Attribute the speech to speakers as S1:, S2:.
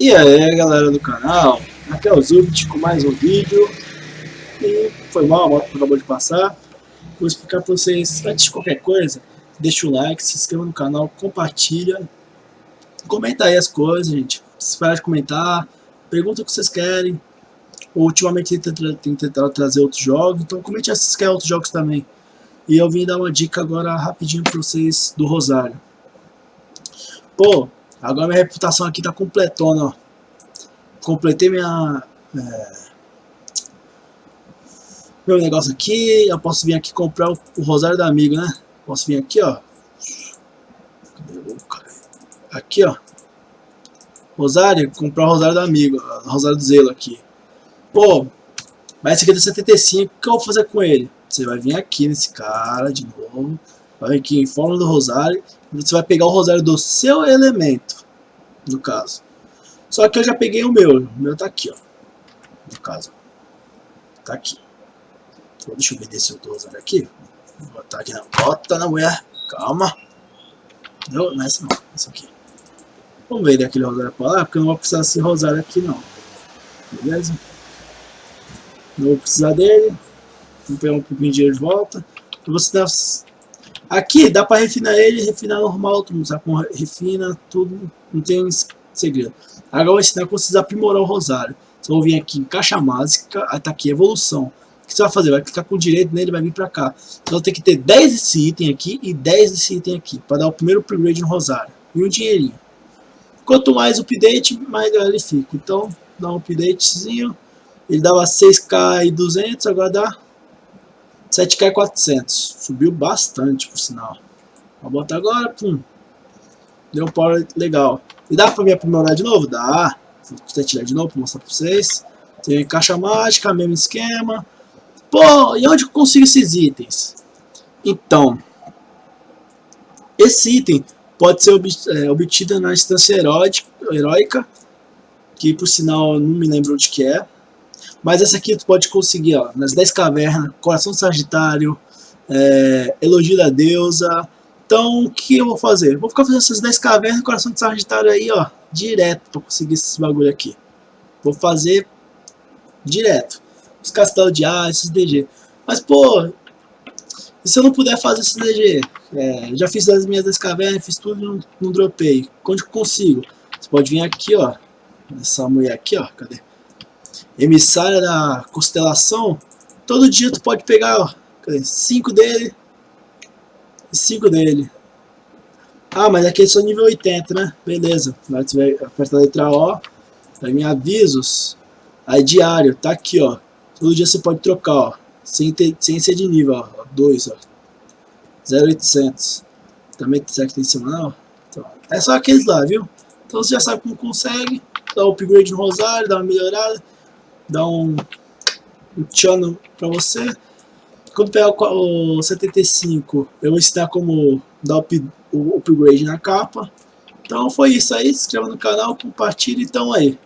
S1: E aí galera do canal, aqui é o Zubit com mais um vídeo. E foi mal, a moto acabou de passar. Vou explicar para vocês, antes de qualquer coisa Deixa o like, se inscreva no canal, compartilha. Comenta aí as coisas, gente. Se parar de comentar, pergunta o que vocês querem. Ultimamente tem tentado trazer outros jogos Então comente se querem outros jogos também. E eu vim dar uma dica agora rapidinho para vocês do Rosário. Pô, Agora minha reputação aqui tá completona, ó. Completei minha... É, meu negócio aqui, eu posso vir aqui comprar o, o rosário do amigo, né? Posso vir aqui, ó. Aqui, ó. Rosário, comprar o rosário do amigo, rosário do zelo aqui. Pô, mas esse aqui é do 75, o que eu vou fazer com ele? Você vai vir aqui nesse cara de novo, aqui em forma do rosário, você vai pegar o rosário do seu elemento, no caso. Só que eu já peguei o meu, o meu tá aqui, ó, no caso. Tá aqui. Então, deixa eu ver se eu tô aqui. Vou botar aqui na bota na mulher, calma. Não, não é essa não, essa aqui. Vamos ver daquele rosário pra lá, porque eu não vou precisar desse rosário aqui não. Beleza? Não vou precisar dele. Vou pegar um pouquinho de dinheiro de volta. Você dá Aqui dá para refinar ele, refinar normal, todo mundo sabe como refina, tudo, não tem segredo. Agora eu vou ensinar como vocês aprimorar o rosário. Você vai vir aqui em caixa básica, aí tá aqui, evolução. O que você vai fazer? Vai clicar com o direito nele, vai vir para cá. Então tem que ter 10 desse item aqui e 10 desse item aqui, para dar o primeiro upgrade no rosário. E um dinheirinho. Quanto mais update, mais ele fica. Então, dá um updatezinho. Ele dava 6k e 200, agora dá 7K 400. Subiu bastante, por sinal. Vou botar agora, pum. Deu um power legal. E dá pra me aprimorar de novo? Dá. Vou tirar de novo pra mostrar pra vocês. Tem caixa mágica, mesmo esquema. Pô, e onde eu consigo esses itens? Então, esse item pode ser é, obtido na instância heróica, que por sinal não me lembro onde que é. Mas essa aqui tu pode conseguir, ó, nas 10 cavernas, Coração Sagitário, é, Elogio da Deusa. Então, o que eu vou fazer? Vou ficar fazendo essas 10 cavernas, Coração de Sagitário aí, ó, direto pra conseguir esse bagulho aqui. Vou fazer direto. Os castelos de ar, esses DG. Mas, pô, e se eu não puder fazer esses DG? É, já fiz as minhas 10 cavernas, fiz tudo e não, não dropei. Onde eu consigo? Você pode vir aqui, ó. Essa mulher aqui, ó. Cadê? Emissária da constelação, todo dia tu pode pegar 5 dele e 5 dele. Ah, mas aqui é só nível 80, né? Beleza. Agora tu vai apertar a letra O, vai em avisos, aí diário, tá aqui, ó. Todo dia você pode trocar, ó. Sem, ter, sem ser de nível, ó. 2, ó. 0800. Também será que tem semanal? Então, é só aqueles lá, viu? Então você já sabe como consegue. Dá um upgrade no rosário, dá uma melhorada dar um, um tchan para você. Quando pegar o, o 75, eu vou ensinar como dar up, o upgrade na capa. Então foi isso aí, se inscreva no canal, compartilhe, então aí.